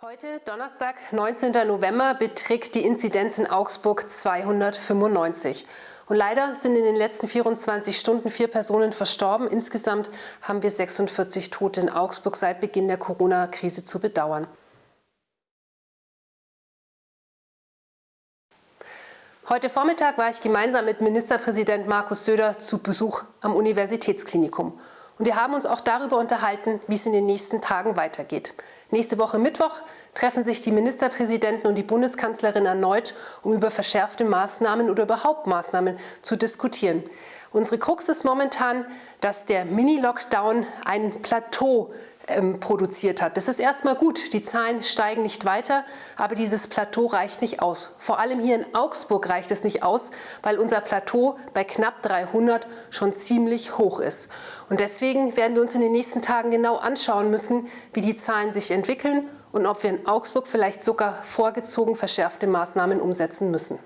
Heute, Donnerstag, 19. November, beträgt die Inzidenz in Augsburg 295. Und leider sind in den letzten 24 Stunden vier Personen verstorben. Insgesamt haben wir 46 Tote in Augsburg seit Beginn der Corona-Krise zu bedauern. Heute Vormittag war ich gemeinsam mit Ministerpräsident Markus Söder zu Besuch am Universitätsklinikum. Und wir haben uns auch darüber unterhalten, wie es in den nächsten Tagen weitergeht. Nächste Woche Mittwoch treffen sich die Ministerpräsidenten und die Bundeskanzlerin erneut, um über verschärfte Maßnahmen oder überhaupt Maßnahmen zu diskutieren. Unsere Krux ist momentan, dass der Mini-Lockdown ein Plateau ähm, produziert hat. Das ist erstmal gut, die Zahlen steigen nicht weiter, aber dieses Plateau reicht nicht aus. Vor allem hier in Augsburg reicht es nicht aus, weil unser Plateau bei knapp 300 schon ziemlich hoch ist. Und deswegen werden wir uns in den nächsten Tagen genau anschauen müssen, wie die Zahlen sich entwickeln und ob wir in Augsburg vielleicht sogar vorgezogen verschärfte Maßnahmen umsetzen müssen.